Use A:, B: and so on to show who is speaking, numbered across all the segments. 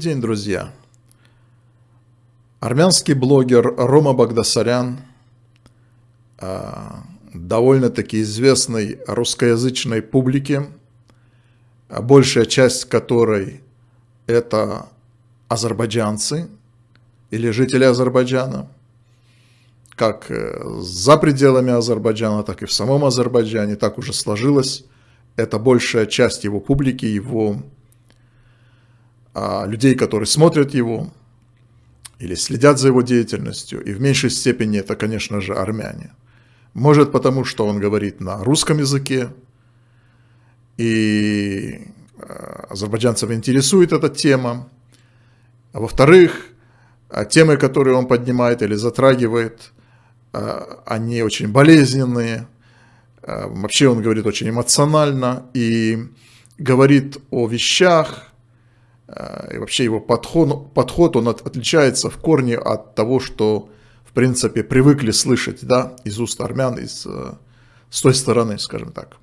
A: День, друзья! Армянский блогер Рома Багдасарян, а, довольно-таки известный русскоязычной публике, большая часть которой это азербайджанцы или жители Азербайджана, как э, за пределами Азербайджана, так и в самом Азербайджане, так уже сложилось. Это большая часть его публики, его а, людей, которые смотрят его или следят за его деятельностью, и в меньшей степени это, конечно же, армяне. Может потому, что он говорит на русском языке, и а, азербайджанцев интересует эта тема. А во-вторых, а, темы, которые он поднимает или затрагивает, они очень болезненные. Вообще он говорит очень эмоционально и говорит о вещах, и вообще его подход, подход он от, отличается в корне от того, что, в принципе, привыкли слышать да, из уст армян, из, э, с той стороны, скажем так.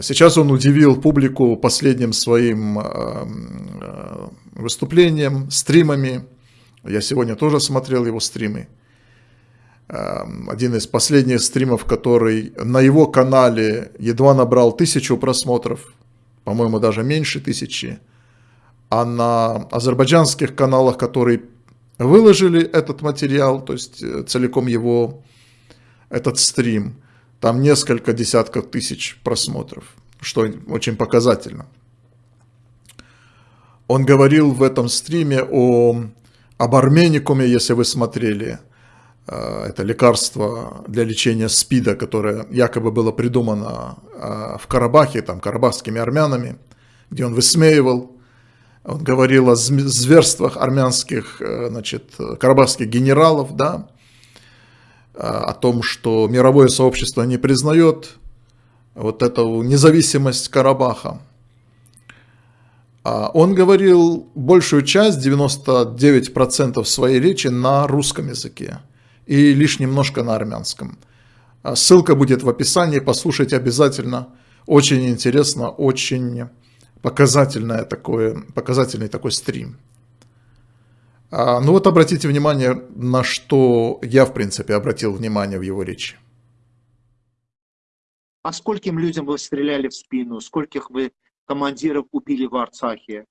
A: Сейчас он удивил публику последним своим э, э, выступлением, стримами. Я сегодня тоже смотрел его стримы. Один из последних стримов, который на его канале едва набрал тысячу просмотров, по-моему, даже меньше тысячи а на азербайджанских каналах, которые выложили этот материал, то есть э, целиком его, этот стрим, там несколько десятков тысяч просмотров, что очень показательно. Он говорил в этом стриме о, об арменикуме, если вы смотрели, э, это лекарство для лечения СПИДа, которое якобы было придумано э, в Карабахе, там, карабахскими армянами, где он высмеивал он говорил о зверствах армянских, э, значит, карабахских генералов, да, э, о том, что мировое сообщество не признает вот эту независимость Карабаха. А он говорил большую часть, 99% своей речи на русском языке и лишь немножко на армянском. А ссылка будет в описании, послушайте обязательно. Очень интересно, очень показательное такое, показательный такой стрим. А, ну вот обратите внимание, на что я, в принципе, обратил внимание в его речи.
B: А скольким людям вы стреляли в спину? Скольких вы командиров убили в Арцахе?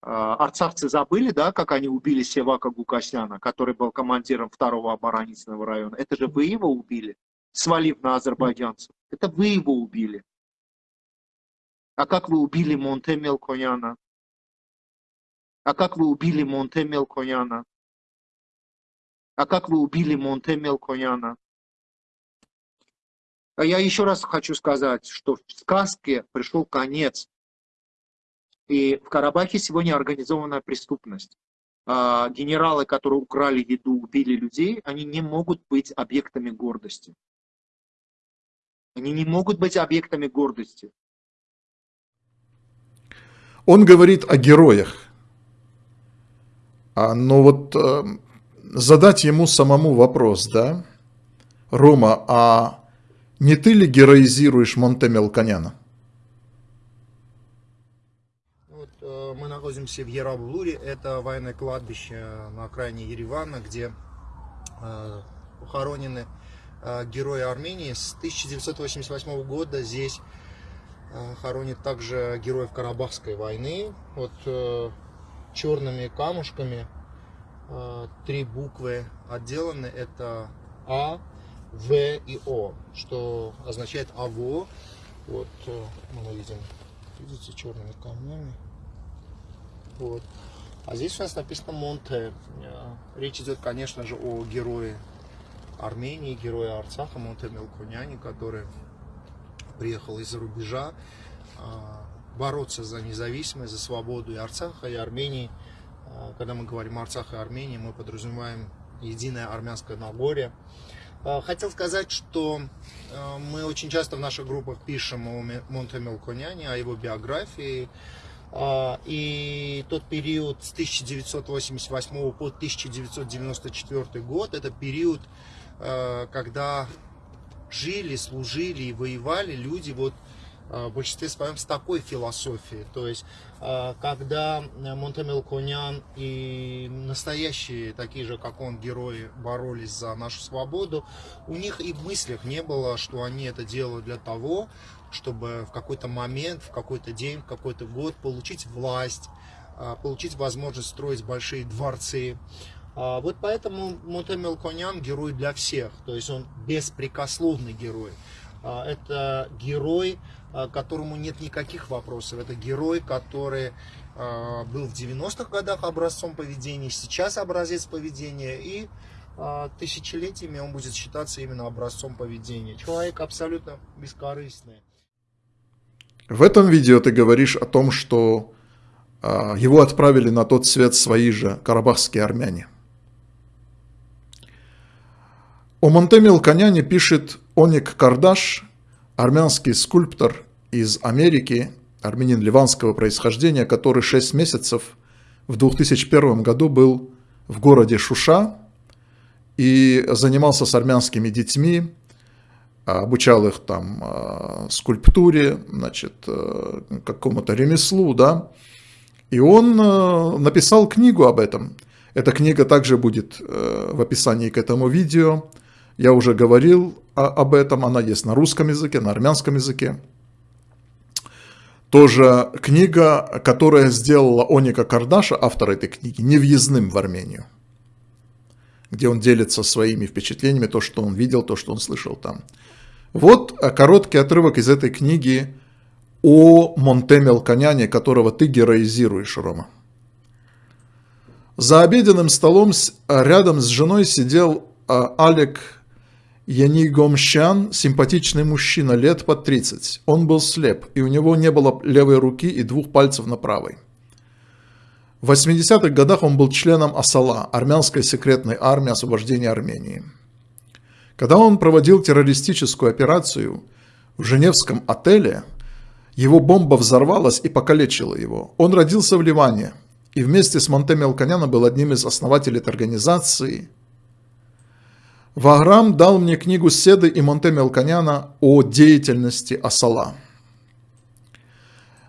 B: А, арцахцы забыли, да, как они убили Севака Гукасяна, который был командиром второго оборонительного района? Это же вы его убили, свалив на азербайджанцев. Это вы его убили. А как вы убили Монте Мелкояна? А как вы убили Монте Мелкояна? А как вы убили Монте Мелкояна? А я еще раз хочу сказать, что в сказке пришел конец. И в Карабахе сегодня организованная преступность. А генералы, которые украли еду, убили людей, они не могут быть объектами гордости. Они не могут быть объектами гордости.
A: Он говорит о героях. А, но вот э, задать ему самому вопрос, да, Рома, а не ты ли героизируешь Монте Мелконяна?
C: Вот, э, мы находимся в Ерабулуре, это военное кладбище на окраине Еревана, где э, похоронены э, герои Армении. С 1988 года здесь хоронит также героев Карабахской войны. Вот э, черными камушками э, три буквы отделаны. Это А, В и О, что означает АВО. Вот мы видим, видите, черными камнями. Вот. А здесь у нас написано Монте. Речь идет, конечно же, о герое Армении, герое Арцаха, Монте Мелконяне, который приехал из-за рубежа а, бороться за независимость, за свободу и Арцаха, и Армении. А, когда мы говорим Арцах и Армении, мы подразумеваем единое армянское Нагорье. А, хотел сказать, что мы очень часто в наших группах пишем о Монте Мелконяне, о его биографии. И тот период с 1988 по 1994 год, это период, когда жили, служили и воевали люди вот в большинстве своем с такой философией. То есть, когда Монтемел Конян и настоящие, такие же, как он, герои боролись за нашу свободу, у них и в мыслях не было, что они это делают для того, чтобы в какой-то момент, в какой-то день, в какой-то год получить власть, получить возможность строить большие дворцы, а, вот поэтому Мутемел Конян герой для всех, то есть он беспрекословный герой. А, это герой, а, которому нет никаких вопросов. Это герой, который был в 90-х годах образцом поведения, сейчас образец поведения, и тысячелетиями он будет считаться именно образцом поведения. Человек абсолютно бескорыстный.
A: В этом видео ты говоришь о том, что его отправили на тот свет свои же карабахские армяне. О Монтеме Алканяне пишет Оник Кардаш, армянский скульптор из Америки, армянин ливанского происхождения, который 6 месяцев в 2001 году был в городе Шуша и занимался с армянскими детьми, обучал их там а, скульптуре, значит, э, какому-то ремеслу, да, и он э, написал книгу об этом. Эта книга также будет э, в описании к этому видео. Я уже говорил об этом, она есть на русском языке, на армянском языке. Тоже книга, которая сделала Оника Кардаша, автор этой книги, невъездным в Армению, где он делится своими впечатлениями, то, что он видел, то, что он слышал там. Вот короткий отрывок из этой книги о Монтеме Алканяне, которого ты героизируешь, Рома. За обеденным столом рядом с женой сидел а, Алек Яни Гомщан – симпатичный мужчина, лет под 30. Он был слеп, и у него не было левой руки и двух пальцев на правой. В 80-х годах он был членом Асала, армянской секретной армии освобождения Армении. Когда он проводил террористическую операцию в Женевском отеле, его бомба взорвалась и покалечила его. Он родился в Ливане и вместе с Монтеми Алканяна был одним из основателей этой организации – Ваграм дал мне книгу Седы и Монте Мелконяна о деятельности Асала.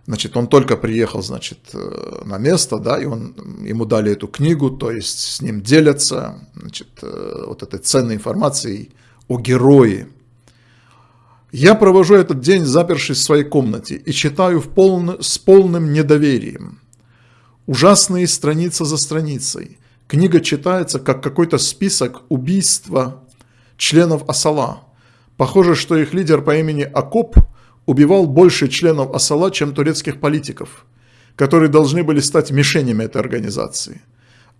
A: Значит, он только приехал, значит, э, на место, да, и он, ему дали эту книгу, то есть с ним делятся, значит, э, вот этой ценной информацией о герое. Я провожу этот день, запершись в своей комнате, и читаю в полно, с полным недоверием. Ужасные страницы за страницей. Книга читается как какой-то список убийства членов Асала. Похоже, что их лидер по имени Акоп убивал больше членов Асала, чем турецких политиков, которые должны были стать мишенями этой организации.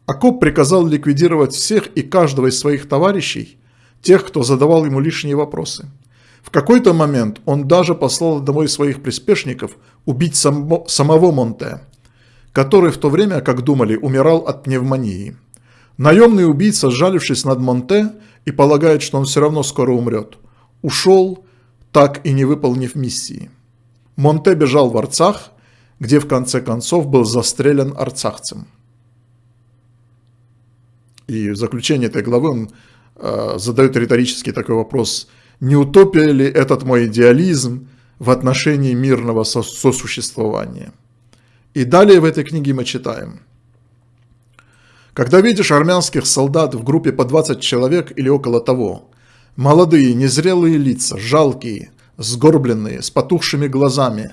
A: Акоп приказал ликвидировать всех и каждого из своих товарищей, тех, кто задавал ему лишние вопросы. В какой-то момент он даже послал одного из своих приспешников убить само, самого Монте, который в то время, как думали, умирал от пневмонии. Наемный убийца, сжалившись над Монте и полагает, что он все равно скоро умрет, ушел, так и не выполнив миссии. Монте бежал в Арцах, где в конце концов был застрелен арцахцем. И в заключение этой главы он э, задает риторический такой вопрос, не утопия ли этот мой идеализм в отношении мирного сосуществования? И далее в этой книге мы читаем – когда видишь армянских солдат в группе по 20 человек или около того, молодые, незрелые лица, жалкие, сгорбленные, с потухшими глазами,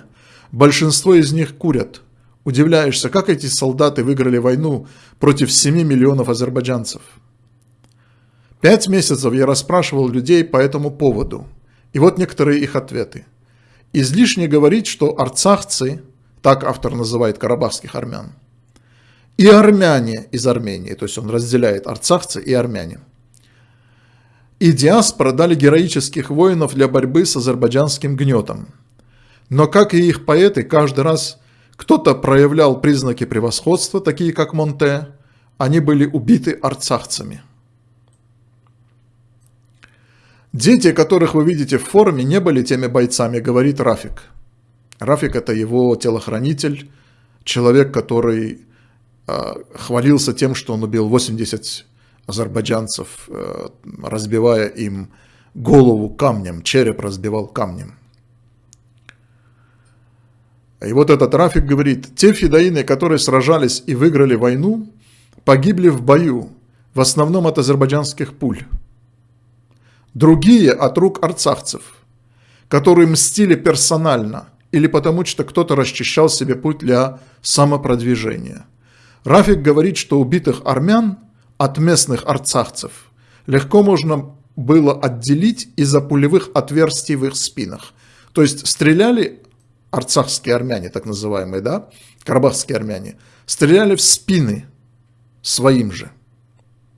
A: большинство из них курят, удивляешься, как эти солдаты выиграли войну против 7 миллионов азербайджанцев. Пять месяцев я расспрашивал людей по этому поводу, и вот некоторые их ответы. Излишне говорить, что арцахцы, так автор называет карабахских армян, и армяне из Армении, то есть он разделяет арцахцы и армяне. И диаспора дали героических воинов для борьбы с азербайджанским гнетом. Но, как и их поэты, каждый раз кто-то проявлял признаки превосходства, такие как Монте, они были убиты арцахцами. Дети, которых вы видите в форме, не были теми бойцами, говорит Рафик. Рафик – это его телохранитель, человек, который Э, хвалился тем, что он убил 80 азербайджанцев, э, разбивая им голову камнем, череп разбивал камнем. И вот этот Рафик говорит, те фидаины, которые сражались и выиграли войну, погибли в бою, в основном от азербайджанских пуль. Другие от рук арцахцев, которые мстили персонально или потому, что кто-то расчищал себе путь для самопродвижения. Рафик говорит, что убитых армян от местных арцахцев легко можно было отделить из-за пулевых отверстий в их спинах. То есть стреляли арцахские армяне, так называемые, да, карабахские армяне, стреляли в спины своим же,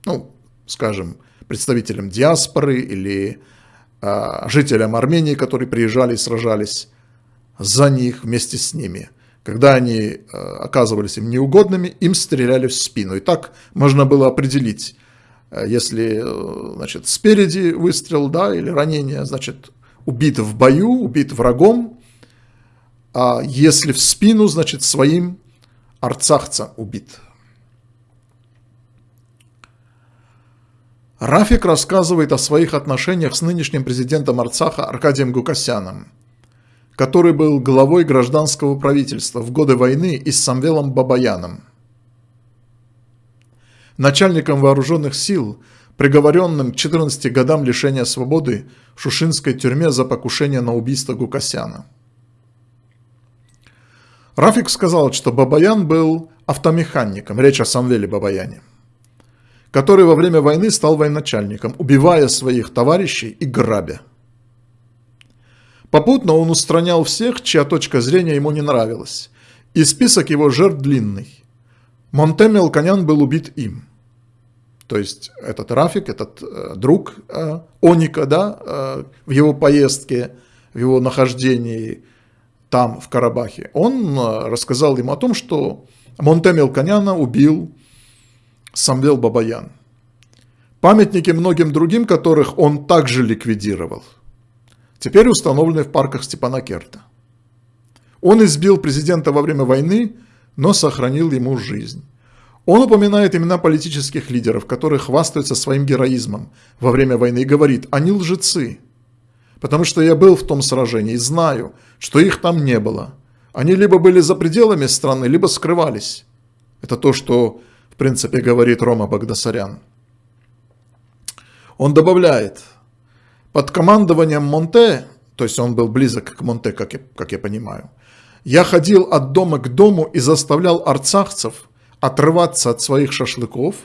A: ну, скажем, представителям диаспоры или э, жителям Армении, которые приезжали и сражались за них вместе с ними. Когда они э, оказывались им неугодными, им стреляли в спину. И так можно было определить, э, если э, значит, спереди выстрел да, или ранение, значит, убит в бою, убит врагом, а если в спину, значит, своим арцахца убит. Рафик рассказывает о своих отношениях с нынешним президентом Арцаха Аркадием Гукасяном, который был главой гражданского правительства в годы войны и с Самвелом Бабаяном. Начальником вооруженных сил, приговоренным к 14 годам лишения свободы в Шушинской тюрьме за покушение на убийство Гукасяна. Рафик сказал, что Бабаян был автомехаником, речь о Самвеле Бабаяне который во время войны стал военачальником, убивая своих товарищей и грабя. Попутно он устранял всех, чья точка зрения ему не нравилась, и список его жертв длинный. Монтеме Алканян был убит им. То есть этот Рафик, этот э, друг э, Оника, да, э, в его поездке, в его нахождении там, в Карабахе, он э, рассказал ему о том, что Монтеме Алканяна убил Самвел Бабаян. Памятники многим другим, которых он также ликвидировал, теперь установлены в парках Степанакерта. Он избил президента во время войны, но сохранил ему жизнь. Он упоминает имена политических лидеров, которые хвастаются своим героизмом во время войны и говорит, они лжецы, потому что я был в том сражении и знаю, что их там не было. Они либо были за пределами страны, либо скрывались. Это то, что в принципе, говорит Рома Багдасарян. Он добавляет, под командованием Монте, то есть он был близок к Монте, как я, как я понимаю, я ходил от дома к дому и заставлял арцахцев отрываться от своих шашлыков,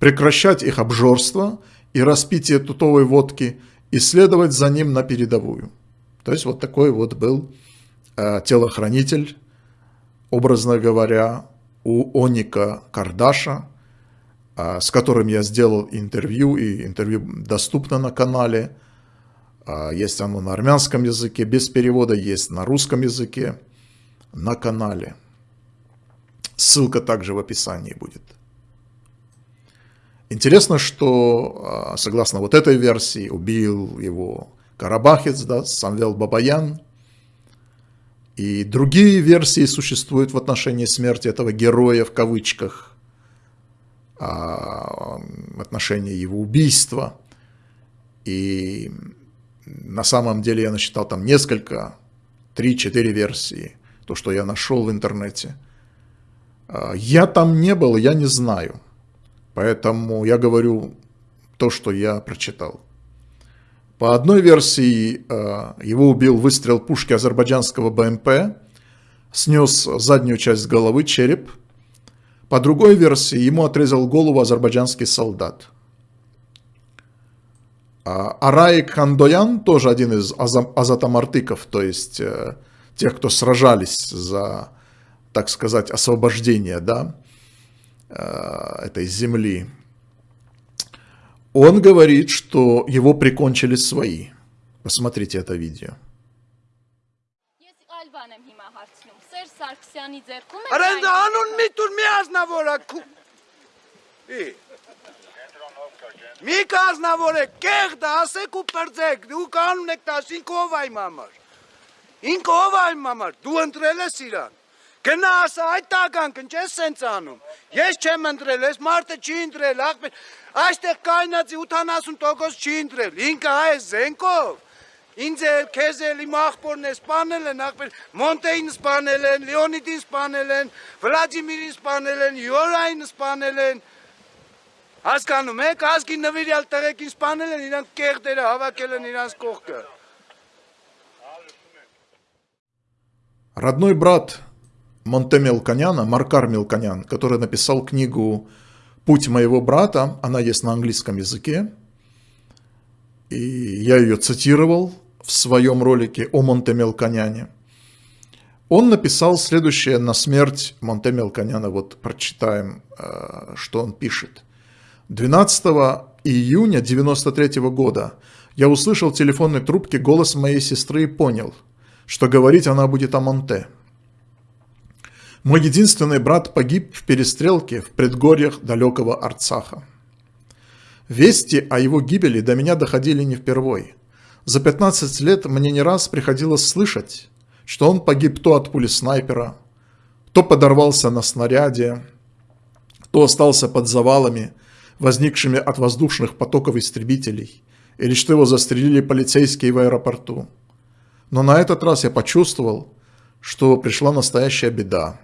A: прекращать их обжорство и распитие тутовой водки и следовать за ним на передовую. То есть вот такой вот был э, телохранитель, образно говоря, у Оника Кардаша, а, с которым я сделал интервью, и интервью доступно на канале. А, есть оно на армянском языке, без перевода, есть на русском языке, на канале. Ссылка также в описании будет. Интересно, что, а, согласно вот этой версии, убил его Карабахец, да, Самвел Бабаян – и другие версии существуют в отношении смерти этого героя в кавычках, а, в отношении его убийства. И на самом деле я насчитал там несколько, 3-4 версии, то, что я нашел в интернете. А, я там не был, я не знаю. Поэтому я говорю то, что я прочитал. По одной версии, э, его убил выстрел пушки азербайджанского БМП, снес заднюю часть головы, череп. По другой версии, ему отрезал голову азербайджанский солдат. А Арай Кандоян тоже один из азатамартыков, то есть э, тех, кто сражались за, так сказать, освобождение да, э, этой земли. Он говорит, что его прикончили свои. Посмотрите это видео.
D: Արենդանուն մի տուր մի ազնավորակու։ Մի կազնավոր է, կեղդ ասեք ու պրձեք, դու կանուն եք տաս, ինք ով այմ համար, ինք ով այմ համար, դու ընտրել ես իրան, գնա ասա այդ տականքն չես սենց անում, ես չեմ ընտրել, ես մարդը չի ընտրել, աղբեր, Այստեղ կայնացի 80% չի ընտրել, ինքը հայ է զենքով, Ինձ էլ, քեզ էլ, իմ աղբորն է սպանել են, աղբեր, Մոնտեին սպանել են, Լեոնիդին սպանել են, Վլադիմիրին սպանել են, Յորային սպանել են, Հասկանում եք, ազգի նվիրյալ տղեկին սպանել են, իրանք կեղտերը հավաքել են իրանց կողքը։
A: Родной брат Монте Мелконяна, Маркар Мелконян, который написал книгу «Путь моего брата», она есть на английском языке, и я ее цитировал в своем ролике о Монте Мелконяне. Он написал следующее на смерть Монте Мелконяна, вот прочитаем, э, что он пишет – 12 июня 93 года я услышал в телефонной трубке голос моей сестры и понял, что говорить она будет о Монте. Мой единственный брат погиб в перестрелке в предгорьях далекого Арцаха. Вести о его гибели до меня доходили не впервой. За 15 лет мне не раз приходилось слышать, что он погиб то от пули снайпера, то подорвался на снаряде, то остался под завалами возникшими от воздушных потоков истребителей, или что его застрелили полицейские в аэропорту. Но на этот раз я почувствовал, что пришла настоящая беда.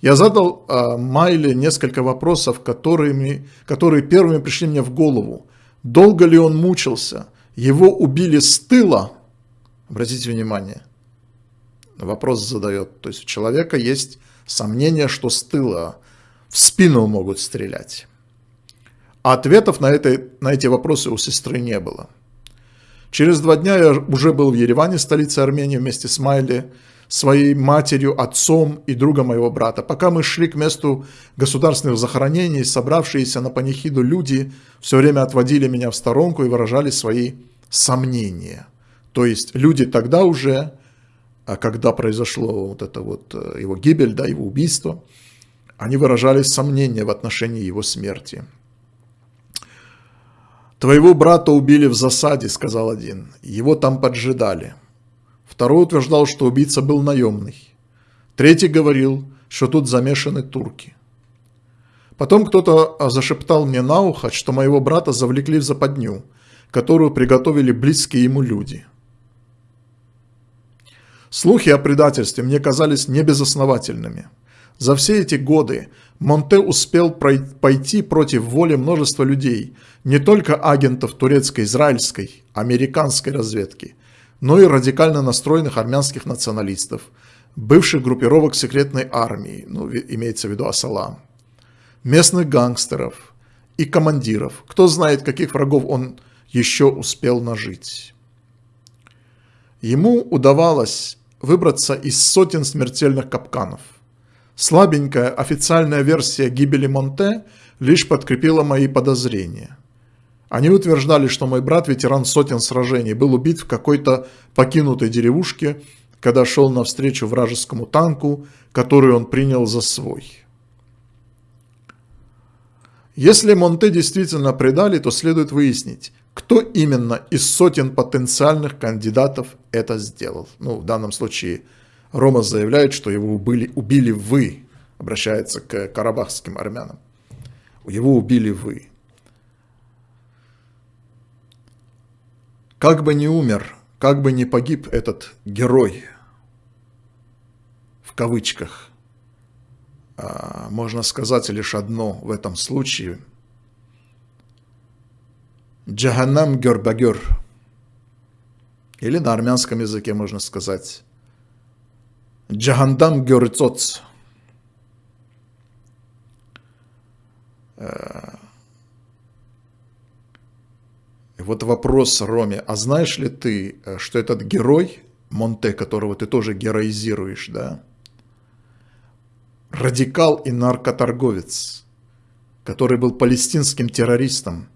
A: Я задал э, Майле несколько вопросов, которыми, которые первыми пришли мне в голову. Долго ли он мучился? Его убили с тыла? Обратите внимание. Вопрос задает. То есть у человека есть сомнение, что с тыла в спину могут стрелять. А ответов на, это, на эти вопросы у сестры не было. Через два дня я уже был в Ереване, столице Армении, вместе с Майли, своей матерью, отцом и другом моего брата. Пока мы шли к месту государственных захоронений, собравшиеся на панихиду люди все время отводили меня в сторонку и выражали свои сомнения. То есть люди тогда уже, а когда произошло вот это вот э, его гибель, да, его убийство, они выражали сомнения в отношении его смерти. «Твоего брата убили в засаде», — сказал один. «Его там поджидали». Второй утверждал, что убийца был наемный. Третий говорил, что тут замешаны турки. Потом кто-то зашептал мне на ухо, что моего брата завлекли в западню, которую приготовили близкие ему люди. Слухи о предательстве мне казались небезосновательными. За все эти годы Монте успел пойти против воли множества людей, не только агентов турецко-израильской, американской разведки, но и радикально настроенных армянских националистов, бывших группировок секретной армии, ну, имеется в виду Асалам, местных гангстеров и командиров. Кто знает, каких врагов он еще успел нажить. Ему удавалось выбраться из сотен смертельных капканов – Слабенькая официальная версия гибели Монте лишь подкрепила мои подозрения. Они утверждали, что мой брат, ветеран сотен сражений, был убит в какой-то покинутой деревушке, когда шел навстречу вражескому танку, который он принял за свой. Если Монте действительно предали, то следует выяснить, кто именно из сотен потенциальных кандидатов это сделал. Ну, в данном случае – Рома заявляет, что его убили, убили вы, обращается к карабахским армянам. Его убили вы. Как бы не умер, как бы не погиб этот герой, в кавычках, а, можно сказать лишь одно в этом случае. Джаханам гербагер. Или на армянском языке можно сказать Джахандам Гёрцоц. Э, и вот вопрос Роме, а знаешь ли ты, э, что этот герой, Монте, которого ты тоже героизируешь, да, радикал и наркоторговец, который был палестинским террористом,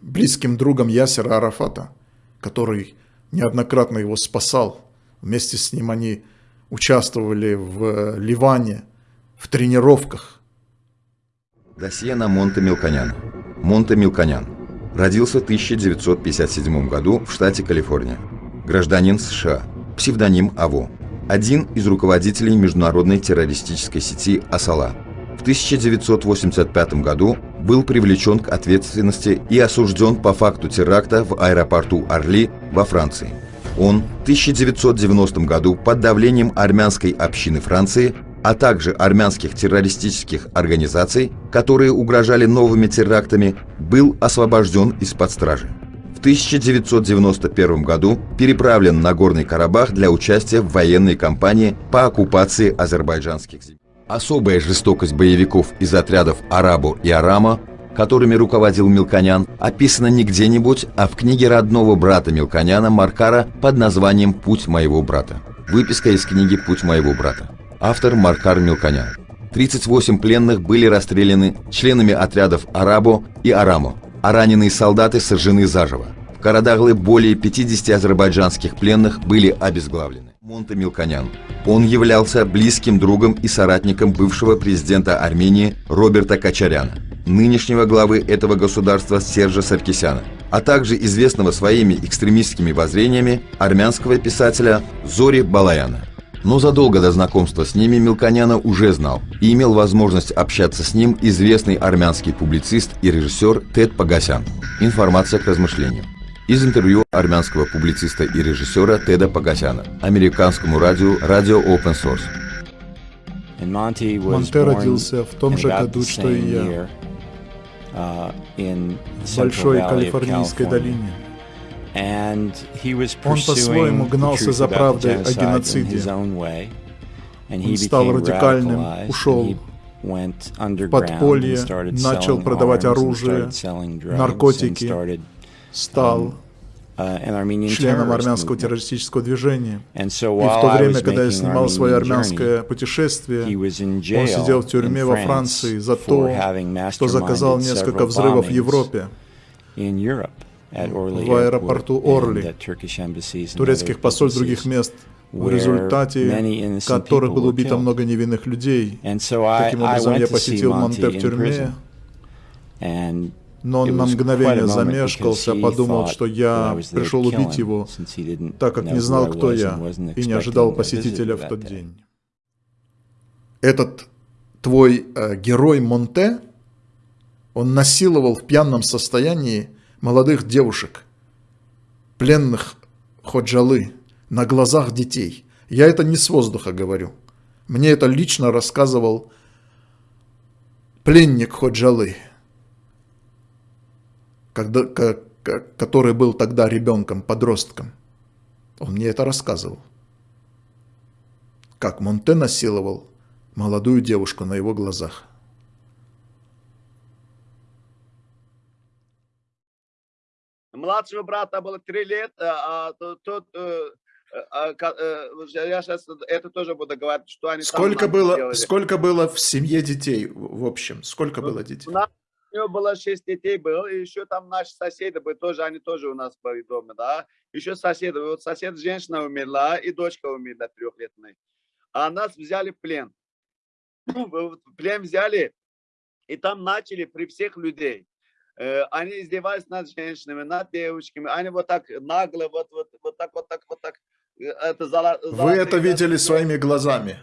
A: близким другом Ясера Арафата, который неоднократно его спасал. Вместе с ним они участвовали в Ливане, в тренировках.
E: Досье на Монте Милконян. Монте Милконян. Родился в 1957 году в штате Калифорния. Гражданин США. Псевдоним АВО. Один из руководителей международной террористической сети «Асала». В 1985 году был привлечен к ответственности и осужден по факту теракта в аэропорту Орли во Франции. Он в 1990 году под давлением армянской общины Франции, а также армянских террористических организаций, которые угрожали новыми терактами, был освобожден из-под стражи. В 1991 году переправлен на Горный Карабах для участия в военной кампании по оккупации азербайджанских земель. Особая жестокость боевиков из отрядов Арабу и Арама которыми руководил Милконян, описано не где-нибудь, а в книге родного брата Милконяна Маркара под названием «Путь моего брата». Выписка из книги «Путь моего брата». Автор Маркар Милконян. 38 пленных были расстреляны членами отрядов Арабо и Арамо, а раненые солдаты сожжены заживо. Карадаглы более 50 азербайджанских пленных были обезглавлены. Монте Милконян. Он являлся близким другом и соратником бывшего президента Армении Роберта Качаряна нынешнего главы этого государства Сержа Саркисяна, а также известного своими экстремистскими воззрениями армянского писателя Зори Балаяна. Но задолго до знакомства с ними Милконяна уже знал и имел возможность общаться с ним известный армянский публицист и режиссер Тед Пагасян. Информация к размышлению. Из интервью армянского публициста и режиссера Теда Пагасяна американскому радио Radio Open Source.
F: Монте родился в том же году, что и я,
G: Uh, в большой Калифорнийской долине. Он
F: по-своему гнался за правдой о геноциде. Он стал радикальным, ушел в подполье, начал продавать оружие, наркотики, стал
G: Uh,
F: членом армянского террористического движения. И в то время, когда я снимал свое армянское путешествие, он сидел в тюрьме во Франции за то, что заказал несколько взрывов в Европе, в аэропорту Орли, турецких посольств других мест, в результате которых было убито много невинных людей. Таким образом, я посетил Монте в тюрьме, но он на мгновение замешкался, подумал, что я пришел убить его, так как не знал, кто я, и не ожидал посетителя в тот день.
A: Этот твой э, герой Монте, он насиловал в пьяном состоянии молодых девушек, пленных Ходжалы, на глазах детей. Я это не с воздуха говорю. Мне это лично рассказывал пленник Ходжалы когда, который был тогда ребенком, подростком. Он мне это рассказывал. Как Монте насиловал молодую девушку на его глазах.
D: Младшего брата было три лет, а, а тот, э, а, э, я сейчас это тоже буду говорить, что они
A: сколько было, сколько было в семье детей в общем? Сколько было детей?
D: у него было шесть детей было, и еще там наши соседи были, тоже, они тоже у нас были дома, да. Еще соседи, вот сосед женщина умерла, и дочка умерла трехлетная. А нас взяли в плен. В плен взяли, и там начали при всех людей. Э, они издевались над женщинами, над девочками. Они вот так нагло, вот, вот, вот так, вот так, вот так. Э, это золо,
A: Вы это видели своими глазами?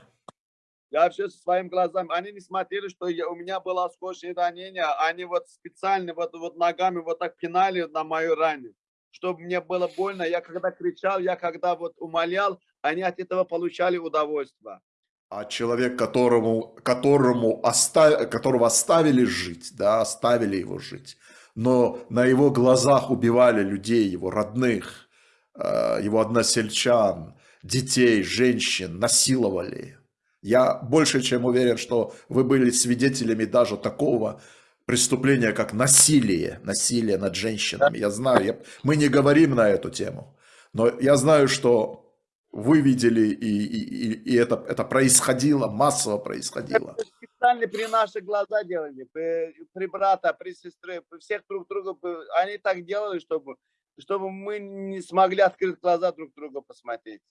D: Я вообще со своими глазами, они не смотрели, что я, у меня было осколочное ранение, они вот специально вот, вот ногами вот так пинали на мою рану, чтобы мне было больно. Я когда кричал, я когда вот умолял, они от этого получали удовольствие.
A: А человек, которому, которому оставили, которого оставили жить, да, оставили его жить, но на его глазах убивали людей, его родных, э, его односельчан, детей, женщин, насиловали. Я больше чем уверен, что вы были свидетелями даже такого преступления, как насилие, насилие над женщинами. Я знаю, я, мы не говорим на эту тему, но я знаю, что вы видели, и, и, и это, это происходило, массово происходило.
D: Специально при наших глазах делали, при, при брата, при сестре, при всех друг друга. Они так делали, чтобы, чтобы мы не смогли открыть глаза друг друга посмотреть.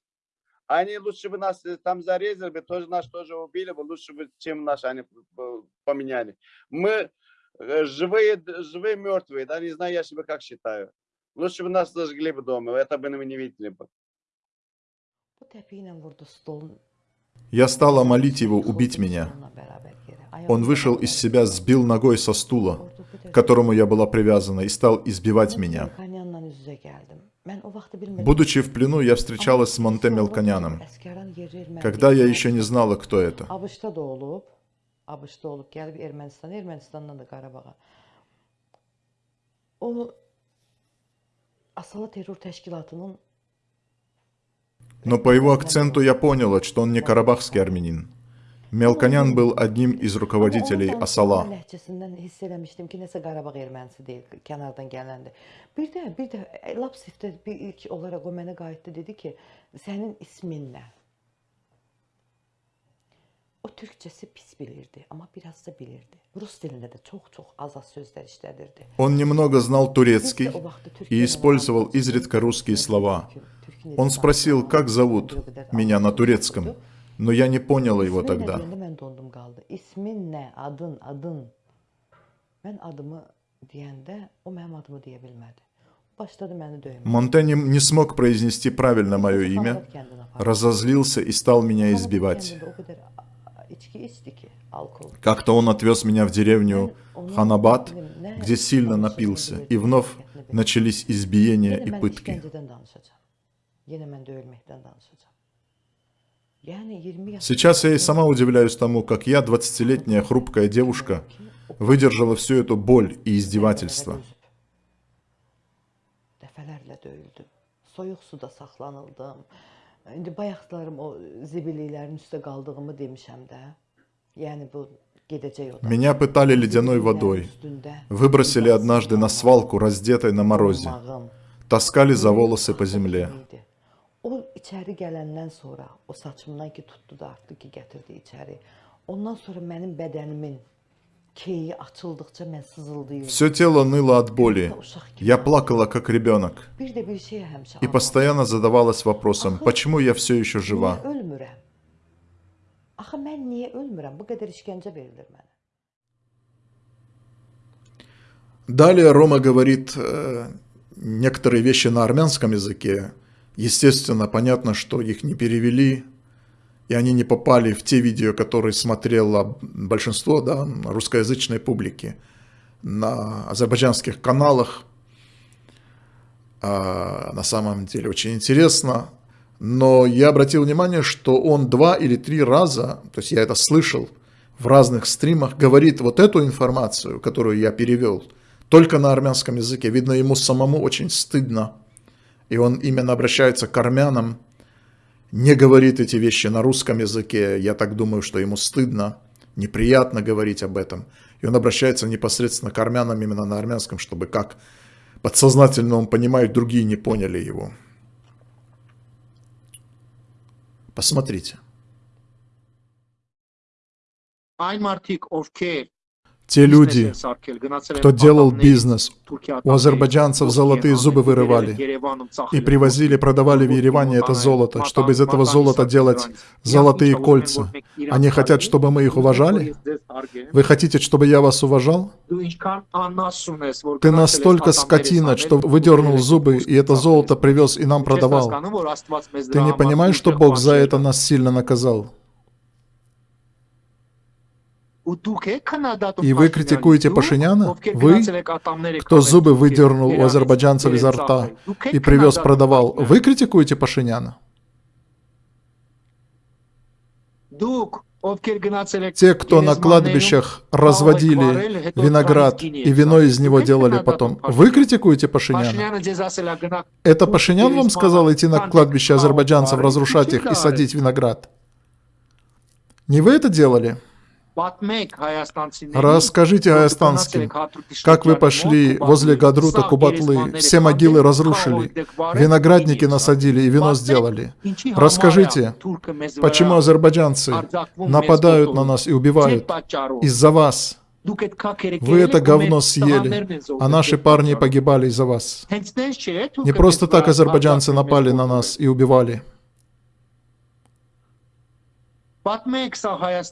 D: Они лучше бы нас э, там зарезали бы, тоже нас тоже убили бы, лучше бы, чем нас они поменяли. Мы э, живые, живые мертвые, да, не знаю, я себе как считаю. Лучше бы нас зажгли бы дома, это бы мы не видели бы.
A: Я стала молить его убить меня. Он вышел из себя, сбил ногой со стула, к которому я была привязана, и стал избивать меня. Будучи в плену, я встречалась с Монте Мелконяном, когда я еще не знала, кто это. Но по его акценту я поняла, что он не карабахский армянин. Melkonyan был одним из rukovodителей Asala.
H: o türkçesi pis bilirdi, ama biraz da bilirdi. Rus dilinde de çok çok az az sözler işledirdi.
A: Он немного знал турецкий и использовал изредка русские слова. Он спросил, как зовут меня на турецком. Но я не понял его тогда.
H: İsmin ne? Adın, adın. Ben adımı o adımı. Başladı
A: не смог произнести правильно мое имя, разозлился и стал меня избивать. Как-то он отвез меня в деревню Ханабад, где сильно напился, и вновь начались избиения и пытки. Сейчас я и сама удивляюсь тому, как я, 20-летняя хрупкая девушка, выдержала всю эту боль и издевательство. Меня пытали ледяной водой. Выбросили однажды на свалку, раздетой на морозе. Таскали за волосы по земле.
H: O içəri gələndən sonra, o saçımdan ki tutdu da artdı ki gətirdi içəri. Ondan sonra mənim bədənimin.
A: Все тело ныло от боли. Я плакала как ребенок. И постоянно задавалась вопросом, почему я все еще жива? Далее Рома говорит э, некоторые вещи на армянском языке, Естественно, понятно, что их не перевели, и они не попали в те видео, которые смотрело большинство да, русскоязычной публики на азербайджанских каналах. А, на самом деле очень интересно. Но я обратил внимание, что он два или три раза, то есть я это слышал в разных стримах, говорит вот эту информацию, которую я перевел, только на армянском языке. Видно, ему самому очень стыдно и он именно обращается к армянам, не говорит эти вещи на русском языке, я так думаю, что ему стыдно, неприятно говорить об этом. И он обращается непосредственно к армянам именно на армянском, чтобы как подсознательно он понимает, другие не поняли его. Посмотрите. Те люди, кто делал бизнес, у азербайджанцев золотые зубы вырывали и привозили, продавали в Ереване это золото, чтобы из этого золота делать золотые кольца. Они хотят, чтобы мы их уважали? Вы хотите, чтобы я вас уважал? Ты настолько скотина, что выдернул зубы и это золото привез и нам продавал. Ты не понимаешь, что Бог за это нас сильно наказал? И вы критикуете Пашиняна? Вы, кто зубы выдернул у азербайджанцев изо рта и привез, продавал, вы критикуете Пашиняна? Те, кто на кладбищах разводили виноград и вино из него делали потом, вы критикуете Пашиняна? Это Пашинян вам сказал идти на кладбище азербайджанцев, разрушать их и садить виноград? Не вы это делали? Расскажите аястанским, как вы пошли возле Гадрута Кубатлы, все могилы разрушили, виноградники насадили и вино сделали. Расскажите, почему азербайджанцы нападают на нас и убивают из-за вас. Вы это говно съели, а наши парни погибали из-за вас. Не просто так азербайджанцы напали на нас и убивали.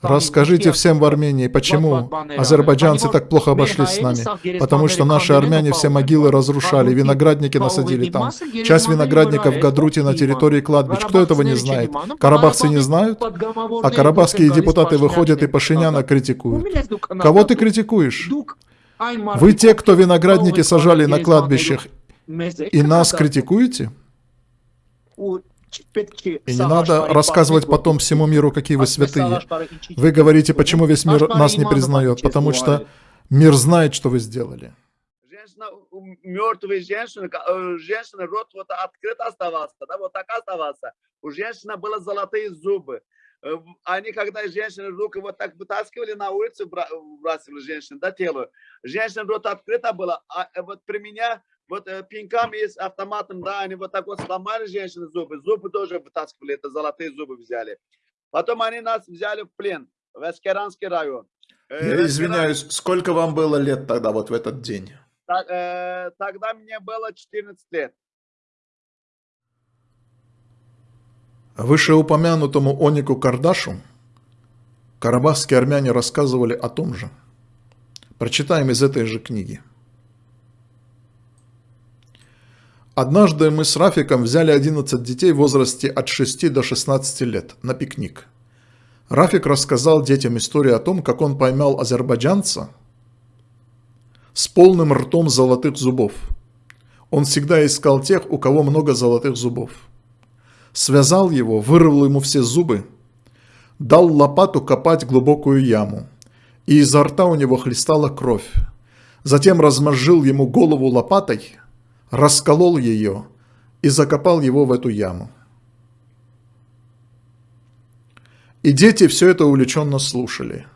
A: Расскажите всем в Армении, почему азербайджанцы так плохо обошлись с нами. Потому что наши армяне все могилы разрушали, виноградники насадили там. Часть виноградников в Гадруте на территории кладбищ. Кто этого не знает? Карабахцы не знают? А карабахские депутаты выходят и Пашиняна критикуют. Кого ты критикуешь? Вы те, кто виноградники сажали на кладбищах, и нас критикуете? И не надо рассказывать потом всему миру, какие вы святые. Вы говорите, почему весь мир нас не признает, потому что мир знает, что вы сделали.
D: Мертвые женщины, э, женщины, рот вот открыт оставался, да, вот так оставался. У женщины были золотые зубы. Э, они, когда женщины руки вот так вытаскивали на улицу, бросили женщин, да, тело. Женщина рот открыто было, а э, вот при меня вот э, пинками с автоматом, да, они вот так вот сломали женщины зубы, зубы тоже вытаскивали, это золотые зубы взяли. Потом они нас взяли в плен в Эскеранский район.
A: Э, Я извиняюсь, сколько вам было лет тогда, вот в этот день?
D: Так, э, тогда мне было 14 лет.
A: Вышеупомянутому Онику Кардашу карабахские армяне рассказывали о том же. Прочитаем из этой же книги. Однажды мы с Рафиком взяли 11 детей в возрасте от 6 до 16 лет на пикник. Рафик рассказал детям историю о том, как он поймал азербайджанца с полным ртом золотых зубов. Он всегда искал тех, у кого много золотых зубов. Связал его, вырвал ему все зубы, дал лопату копать глубокую яму, и изо рта у него хлестала кровь. Затем размозжил ему голову лопатой – расколол ее и закопал его в эту яму. И дети все это увлеченно слушали.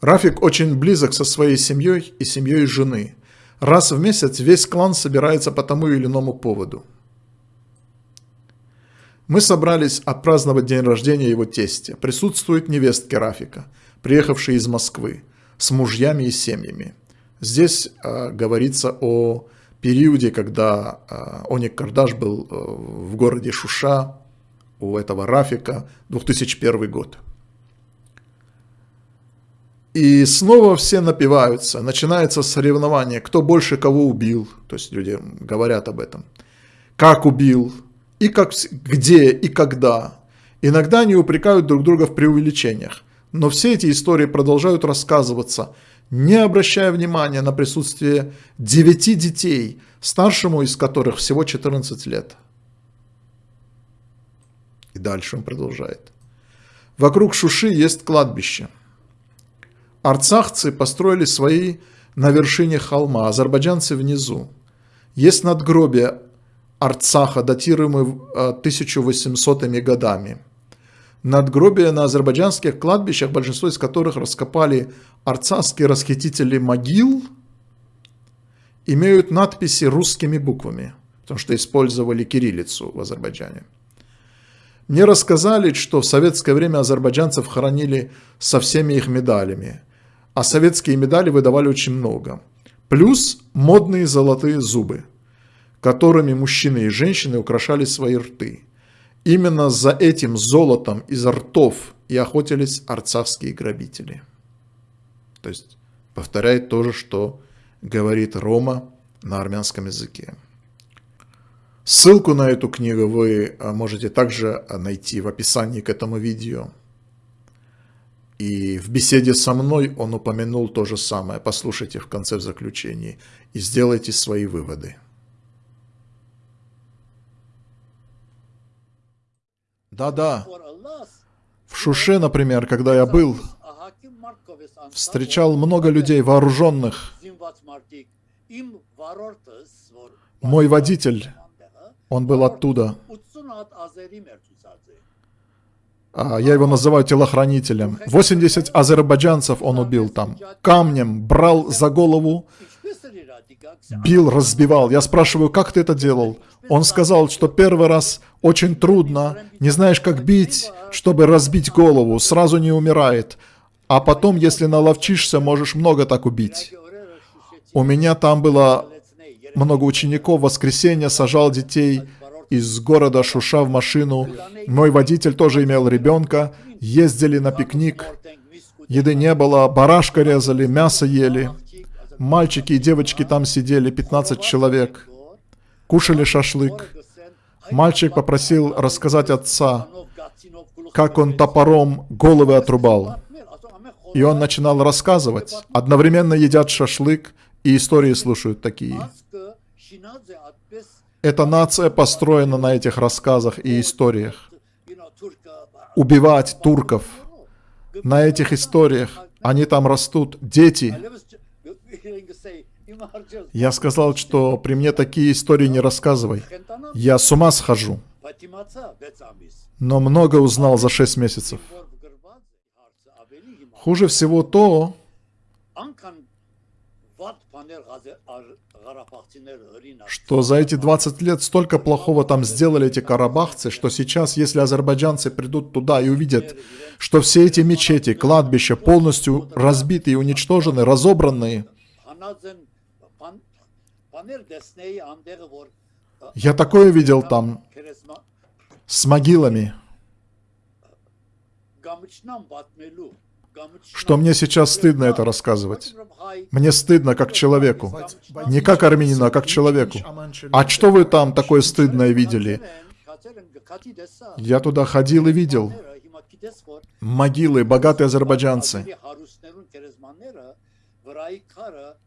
A: Рафик очень близок со своей семьей и семьей жены. Раз в месяц весь клан собирается по тому или иному поводу. Мы собрались отпраздновать день рождения его тестя. Присутствуют невестки Рафика, приехавшие из Москвы, с мужьями и семьями. Здесь э, говорится о периоде, когда э, Оник Кардаш был э, в городе Шуша, у этого Рафика, 2001 год. И снова все напиваются, начинается соревнование, кто больше кого убил, то есть люди говорят об этом, как убил, и как, где и когда. Иногда они упрекают друг друга в преувеличениях, но все эти истории продолжают рассказываться – не обращая внимания на присутствие девяти детей, старшему из которых всего 14 лет. И дальше он продолжает. Вокруг Шуши есть кладбище. Арцахцы построили свои на вершине холма, азербайджанцы внизу. Есть надгробие Арцаха, датируемые 1800 годами – надгробия на азербайджанских кладбищах, большинство из которых раскопали арцахские расхитители могил, имеют надписи русскими буквами, потому что использовали кириллицу в Азербайджане. Мне рассказали, что в советское время азербайджанцев хоронили со всеми их медалями, а советские медали выдавали очень много. Плюс модные золотые зубы, которыми мужчины и женщины украшали свои рты – Именно за этим золотом из ртов и охотились арцахские грабители. То есть повторяет то же, что говорит Рома на армянском языке. Ссылку на эту книгу вы а, можете также а, найти в описании к этому видео. И в беседе со мной он упомянул то же самое. Послушайте в конце в заключении и сделайте свои выводы. Да-да. В Шуше, например, когда я был, встречал много людей вооруженных. Мой водитель, он был оттуда. А, я его называю телохранителем. 80 азербайджанцев он убил там. Камнем брал за голову, бил, разбивал. Я спрашиваю, как ты это делал? Он сказал, что первый раз очень трудно, не знаешь, как бить, чтобы разбить голову, сразу не умирает. А потом, если наловчишься, можешь много так убить. У меня там было много учеников, в воскресенье сажал детей из города Шуша в машину. Мой водитель тоже имел ребенка, ездили на пикник. Еды не было, барашка резали, мясо ели. Мальчики и девочки там сидели, 15 человек. Кушали шашлык. Мальчик попросил рассказать отца, как он топором головы отрубал. И он начинал рассказывать. Одновременно едят шашлык и истории слушают такие.
I: Эта нация построена на этих рассказах и историях. Убивать турков. На этих историях. Они там растут. Дети. Я сказал, что при мне такие истории не рассказывай. Я с ума схожу. Но много узнал за шесть месяцев. Хуже всего то, что за эти 20 лет столько плохого там сделали эти карабахцы, что сейчас, если азербайджанцы придут туда и увидят, что все эти мечети, кладбища полностью разбиты и уничтожены, разобранные, я такое видел там с могилами, что мне сейчас стыдно это рассказывать. Мне стыдно как человеку. Не как армянину, а как человеку. А что вы там такое стыдное видели? Я туда ходил и видел. Могилы, богатые азербайджанцы.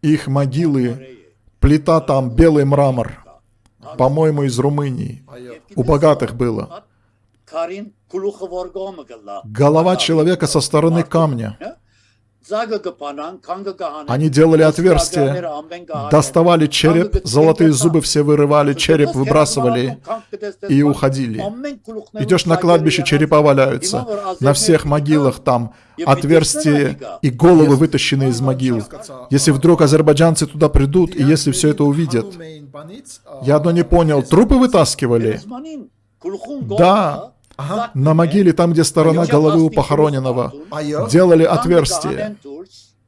I: Их могилы, плита там, белый мрамор. По-моему, из Румынии. У богатых было. Голова человека со стороны камня. Они делали отверстия, доставали череп, золотые зубы все вырывали, череп выбрасывали и уходили. Идешь на кладбище, черепа валяются. На всех могилах там отверстия и головы вытащены из могил. Если вдруг азербайджанцы туда придут, и если все это увидят. Я одно не понял, трупы вытаскивали? Да, Ага. На могиле, там, где сторона головы у похороненного, делали отверстие.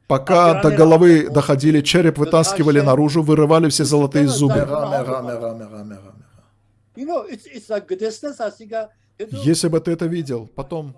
I: Пока до головы доходили, череп вытаскивали наружу, вырывали все золотые зубы. Если бы ты это видел, потом